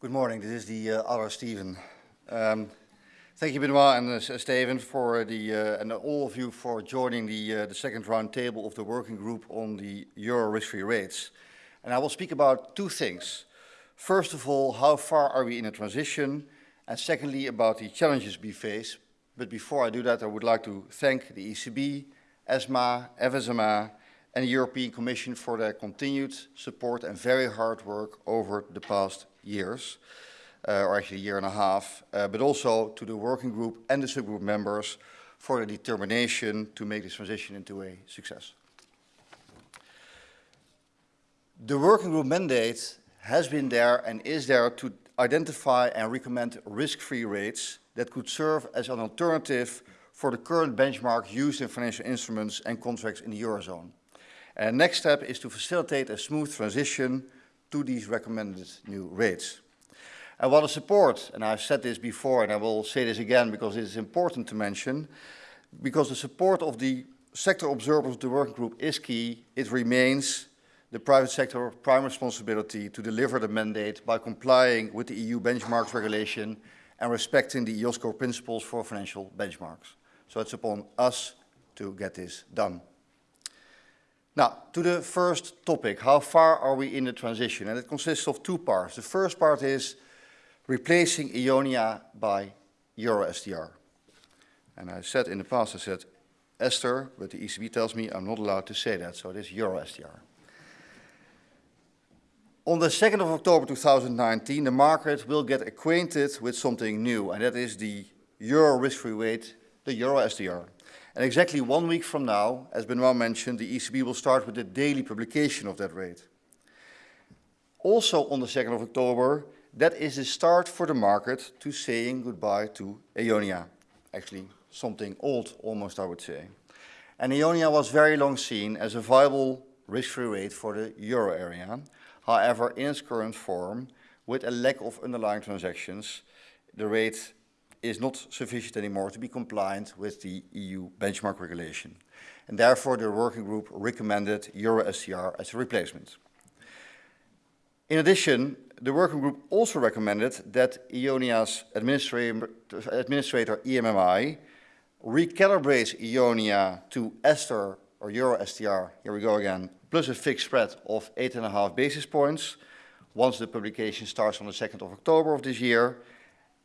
Good morning. This is the uh, Steven. Um, thank you, Benoit and uh, Steven, for the uh, and all of you for joining the uh, the second round table of the working group on the euro risk-free rates. And I will speak about two things. First of all, how far are we in a transition? And secondly, about the challenges we face. But before I do that, I would like to thank the ECB, ESMA, FSMA, and the European Commission for their continued support and very hard work over the past years, uh, or actually a year and a half, uh, but also to the working group and the subgroup members for their determination to make this transition into a success. The working group mandate has been there and is there to identify and recommend risk-free rates that could serve as an alternative for the current benchmark used in financial instruments and contracts in the Eurozone. And the next step is to facilitate a smooth transition to these recommended new rates. And while the support, and I've said this before and I will say this again because it is important to mention, because the support of the sector observers of the working group is key, it remains the private sector prime responsibility to deliver the mandate by complying with the EU benchmarks regulation and respecting the IOSCO principles for financial benchmarks. So it's upon us to get this done. Now, to the first topic, how far are we in the transition? And it consists of two parts. The first part is replacing Eonia by EuroSTR. And I said in the past, I said Esther, but the ECB tells me I'm not allowed to say that, so it is EuroSTR. On the 2nd of October 2019, the market will get acquainted with something new, and that is the Euro risk-free rate, the Euro STR. And exactly one week from now, as Benoit mentioned, the ECB will start with the daily publication of that rate. Also on the 2nd of October, that is the start for the market to saying goodbye to Eonia. Actually, something old almost, I would say. And Eonia was very long seen as a viable risk-free rate for the euro area. However, in its current form, with a lack of underlying transactions, the rate is not sufficient anymore to be compliant with the EU benchmark regulation. And therefore, the working group recommended EuroSTR as a replacement. In addition, the working group also recommended that Eonia's administrator, administrator EMMI recalibrates Eonia to Ester or EuroSTR, here we go again, plus a fixed spread of 8.5 basis points once the publication starts on the 2nd of October of this year.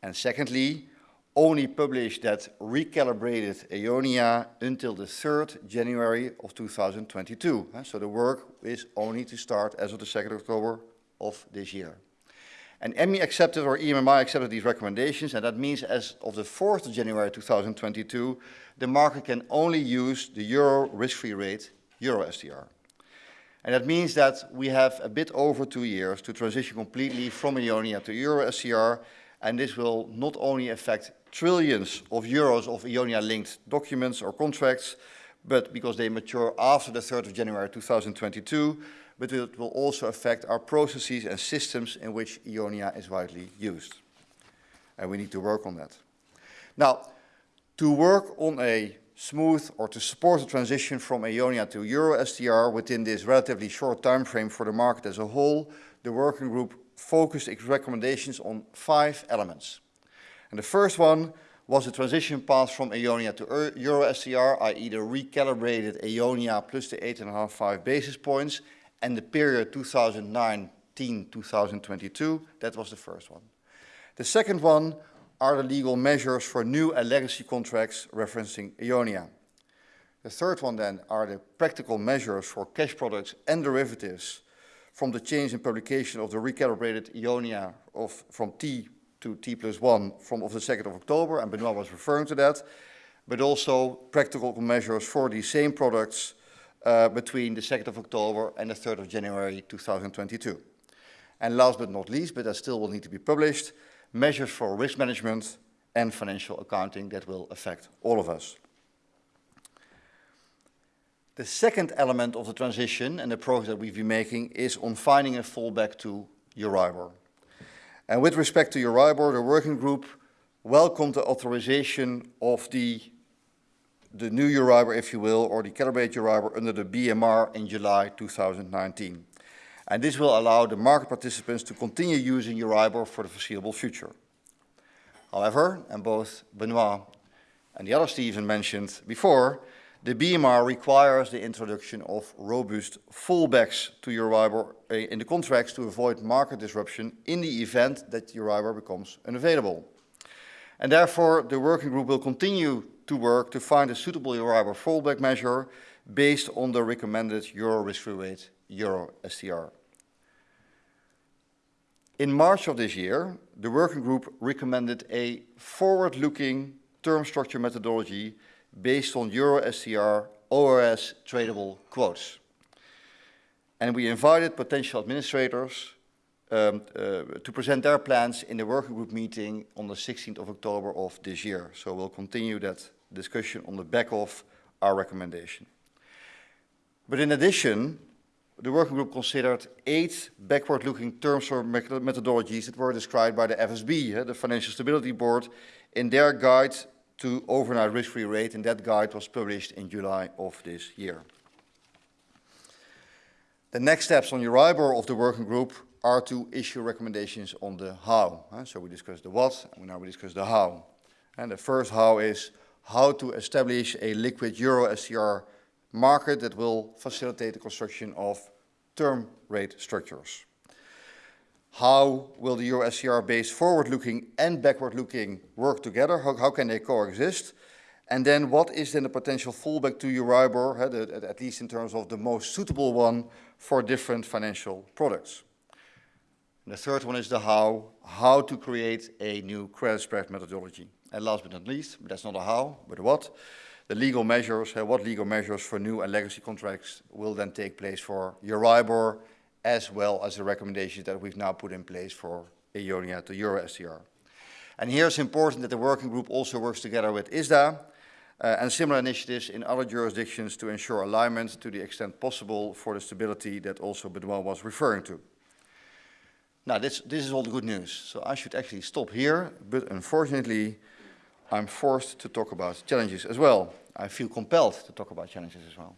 And secondly, only published that recalibrated Eonia until the 3rd January of 2022. So the work is only to start as of the 2nd October of this year. And EMI accepted, or EMMI accepted these recommendations, and that means as of the 4th of January 2022, the market can only use the euro risk-free rate, euro STR. And that means that we have a bit over two years to transition completely from Eonia to euro STR, and this will not only affect trillions of euros of Eonia-linked documents or contracts, but because they mature after the 3rd of January 2022, but it will also affect our processes and systems in which Eonia is widely used. And we need to work on that. Now, to work on a smooth or to support the transition from Eonia to Euro STR within this relatively short time frame for the market as a whole, the working group focused its recommendations on five elements. And the first one was the transition path from Eonia to Euro STR, i.e. the recalibrated Eonia plus the 8.5 basis points, and the period 2019-2022, that was the first one. The second one are the legal measures for new and legacy contracts referencing Eonia. The third one then are the practical measures for cash products and derivatives from the change in publication of the recalibrated Eonia of, from T to T plus 1 from of the 2nd of October, and Benoit was referring to that, but also practical measures for these same products uh, between the 2nd of October and the 3rd of January 2022. And last but not least, but that still will need to be published, measures for risk management and financial accounting that will affect all of us. The second element of the transition and the progress that we've been making is on finding a fallback to Euribor. And with respect to Euribor, the working group welcomed the authorization of the, the new Euribor, if you will, or the calibrated Euribor under the BMR in July 2019. And this will allow the market participants to continue using Euribor for the foreseeable future. However, and both Benoit and the other Stephen mentioned before, the BMR requires the introduction of robust fallbacks to Euribor uh, in the contracts to avoid market disruption in the event that Euribor becomes unavailable. And therefore, the working group will continue to work to find a suitable Euribor fallback measure based on the recommended Euro risk-free rate, Euro STR. In March of this year, the working group recommended a forward-looking term structure methodology based on Euro STR OIS tradable quotes. And we invited potential administrators um, uh, to present their plans in the working group meeting on the 16th of October of this year. So we'll continue that discussion on the back of our recommendation. But in addition, the working group considered eight backward-looking terms or methodologies that were described by the FSB, the Financial Stability Board, in their guide to overnight risk-free rate, and that guide was published in July of this year. The next steps on Euribor of the working group are to issue recommendations on the how. So we discussed the what, and now we discuss the how. And the first how is how to establish a liquid Euro STR market that will facilitate the construction of term rate structures. How will the Euro STR-based forward-looking and backward-looking work together? How, how, can they coexist? And then what is then the potential fallback to Euribor, at least in terms of the most suitable one for different financial products? And the third one is the how, how to create a new credit spread methodology. And last but not least, but that's not a how, but a what, the legal measures, what legal measures for new and legacy contracts will then take place for Euribor as well as the recommendations that we've now put in place for EONIA to Euro STR. And here it's important that the working group also works together with ISDA uh, and similar initiatives in other jurisdictions to ensure alignment to the extent possible for the stability that also Benoit was referring to. Now, this, this is all the good news, so I should actually stop here, but unfortunately, I'm forced to talk about challenges as well. I feel compelled to talk about challenges as well.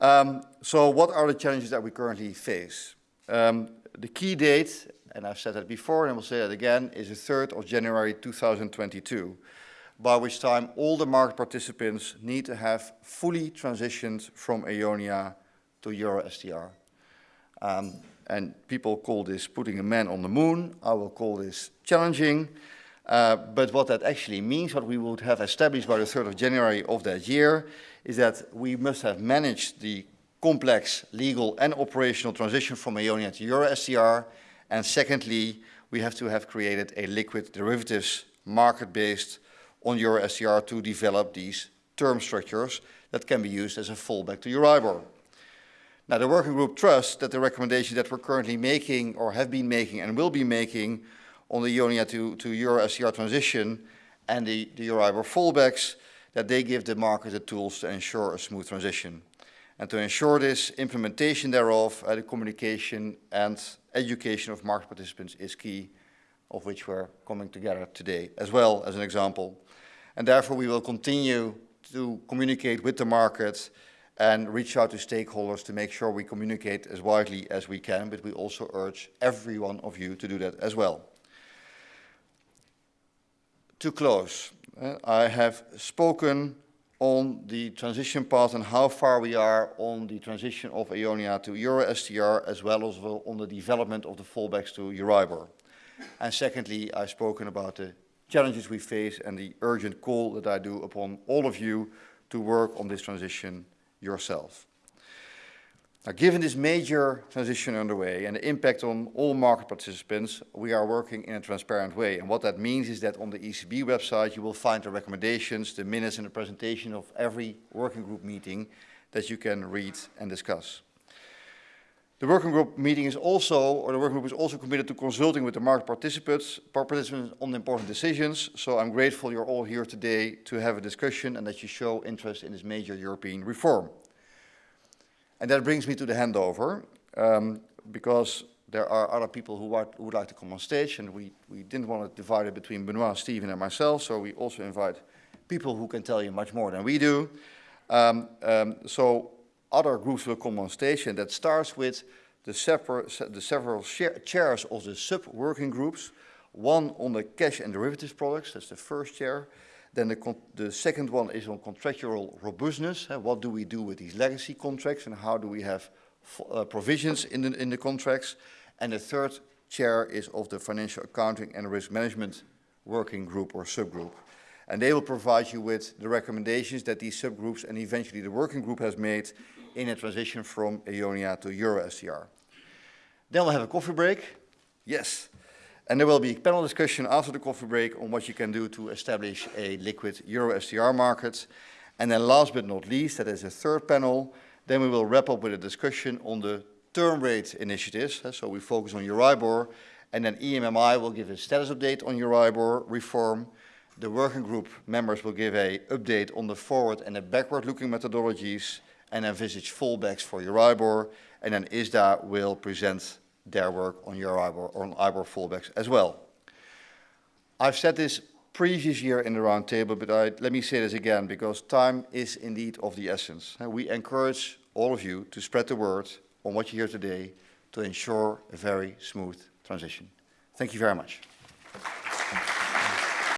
Um, so what are the challenges that we currently face? Um, the key date, and I've said that before and I will say that again, is the 3rd of January 2022, by which time all the market participants need to have fully transitioned from EONIA to Euro STR. Um, and people call this putting a man on the moon. I will call this challenging. Uh, but what that actually means, what we would have established by the 3rd of January of that year, is that we must have managed the complex legal and operational transition from EONIA to Euro STR. And secondly, we have to have created a liquid derivatives market based on Euro STR to develop these term structures that can be used as a fallback to Euribor. Now, the working group trusts that the recommendations that we're currently making or have been making and will be making on the EONIA to, to Euro STR transition and the, the Euribor fallbacks that they give the market the tools to ensure a smooth transition. And to ensure this, implementation thereof, uh, the communication and education of market participants is key, of which we're coming together today as well as an example. And therefore we will continue to communicate with the market and reach out to stakeholders to make sure we communicate as widely as we can, but we also urge every one of you to do that as well. To close, uh, I have spoken on the transition path and how far we are on the transition of EONIA to Euro STR as well as on the development of the fallbacks to Euribor. And secondly, I've spoken about the challenges we face and the urgent call that I do upon all of you to work on this transition yourself. Now, given this major transition underway and the impact on all market participants, we are working in a transparent way. And what that means is that on the ECB website, you will find the recommendations, the minutes and the presentation of every working group meeting that you can read and discuss. The working group meeting is also, or the working group is also committed to consulting with the market participants, participants on important decisions. So I'm grateful you're all here today to have a discussion and that you show interest in this major European reform. And that brings me to the handover, um, because there are other people who, who, would like to come on stage, and we, we didn't want to divide it between Benoit, Stephen, and myself, so we also invite people who can tell you much more than we do. Um, um, so other groups will come on stage, and that starts with the, the several chairs of the sub-working groups, one on the cash and derivatives products, that's the first chair. Then the, the second one is on contractual robustness. Uh, what do we do with these legacy contracts and how do we have uh, provisions in the, in the contracts? And the third chair is of the financial accounting and risk management working group or subgroup. And they will provide you with the recommendations that these subgroups and eventually the working group has made in a transition from Eonia to Euro EuroSTR. Then we'll have a coffee break. Yes. And there will be a panel discussion after the coffee break on what you can do to establish a liquid EuroSTR market. And then last but not least, that is a third panel, then we will wrap up with a discussion on the term rate initiatives. So we focus on Euribor, and then EMMI will give a status update on Euribor reform. The working group members will give a update on the forward and the backward-looking methodologies and envisage fallbacks for Euribor, and then ISDA will present their work on Euribor or on IBOR fallbacks as well. I've said this previous year in the roundtable, but I, let me say this again because time is indeed of the essence. And We encourage all of you to spread the word on what you hear today to ensure a very smooth transition. Thank you very much.